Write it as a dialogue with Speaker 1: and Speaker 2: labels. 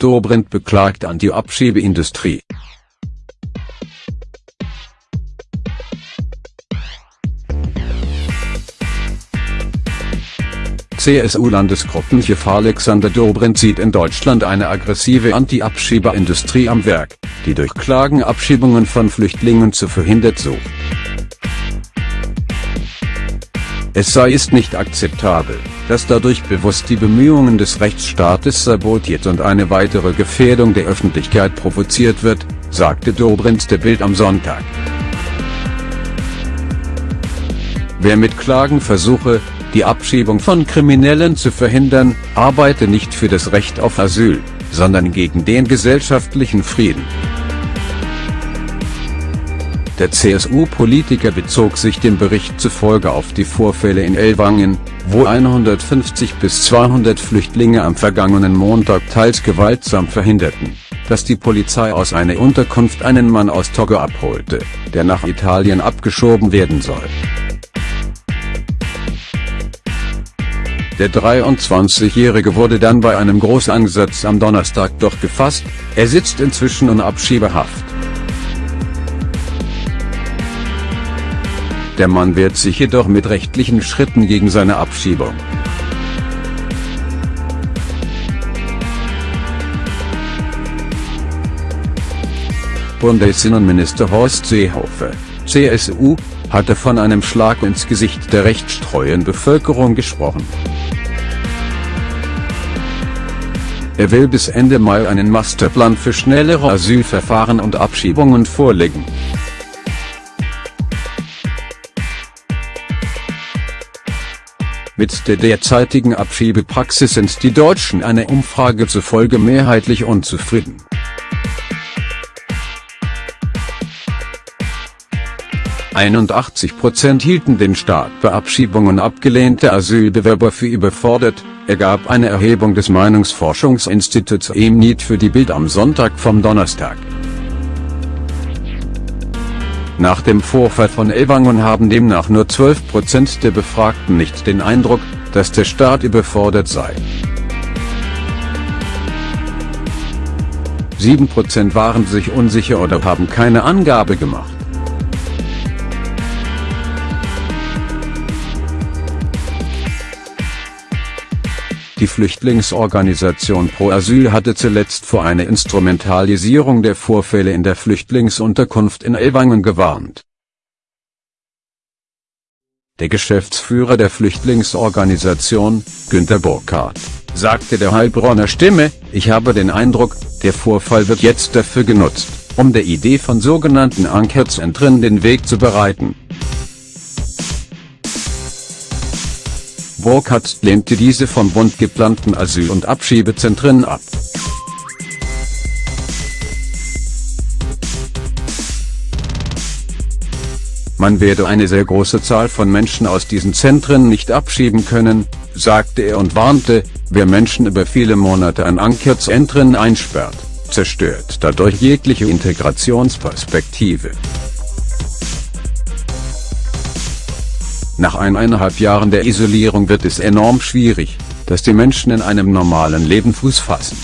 Speaker 1: Dobrindt beklagt Anti-Abschiebeindustrie. CSU-Landesgruppenchef Alexander Dobrindt sieht in Deutschland eine aggressive Anti-Abschiebeindustrie am Werk, die durch Klagen Abschiebungen von Flüchtlingen zu verhindert sucht. Es sei ist nicht akzeptabel, dass dadurch bewusst die Bemühungen des Rechtsstaates sabotiert und eine weitere Gefährdung der Öffentlichkeit provoziert wird, sagte Dobrindt der Bild am Sonntag. Wer mit Klagen versuche, die Abschiebung von Kriminellen zu verhindern, arbeite nicht für das Recht auf Asyl, sondern gegen den gesellschaftlichen Frieden. Der CSU-Politiker bezog sich dem Bericht zufolge auf die Vorfälle in Ellwangen, wo 150 bis 200 Flüchtlinge am vergangenen Montag teils gewaltsam verhinderten, dass die Polizei aus einer Unterkunft einen Mann aus Togo abholte, der nach Italien abgeschoben werden soll. Der 23-Jährige wurde dann bei einem Großansatz am Donnerstag doch gefasst, er sitzt inzwischen in Abschiebehaft. Der Mann wehrt sich jedoch mit rechtlichen Schritten gegen seine Abschiebung. Bundesinnenminister Horst Seehofer, CSU, hatte von einem Schlag ins Gesicht der rechtstreuen Bevölkerung gesprochen. Er will bis Ende Mai einen Masterplan für schnellere Asylverfahren und Abschiebungen vorlegen. Mit der derzeitigen Abschiebepraxis sind die Deutschen einer Umfrage zufolge mehrheitlich unzufrieden. 81 Prozent hielten den Staat bei Abschiebungen abgelehnte Asylbewerber für überfordert, ergab eine Erhebung des Meinungsforschungsinstituts EMNIT für die Bild am Sonntag vom Donnerstag. Nach dem Vorfall von Elwangen haben demnach nur 12 Prozent der Befragten nicht den Eindruck, dass der Staat überfordert sei. 7 Prozent waren sich unsicher oder haben keine Angabe gemacht. Die Flüchtlingsorganisation Pro Asyl hatte zuletzt vor einer Instrumentalisierung der Vorfälle in der Flüchtlingsunterkunft in Ellwangen gewarnt. Der Geschäftsführer der Flüchtlingsorganisation, Günter Burkhardt, sagte der Heilbronner Stimme, ich habe den Eindruck, der Vorfall wird jetzt dafür genutzt, um der Idee von sogenannten Ankerzentren den Weg zu bereiten. Burkhardt lehnte diese vom Bund geplanten Asyl- und Abschiebezentren ab. Man werde eine sehr große Zahl von Menschen aus diesen Zentren nicht abschieben können, sagte er und warnte, wer Menschen über viele Monate an Ankerzentren einsperrt, zerstört dadurch jegliche Integrationsperspektive. Nach eineinhalb Jahren der Isolierung wird es enorm schwierig, dass die Menschen in einem normalen Leben Fuß fassen.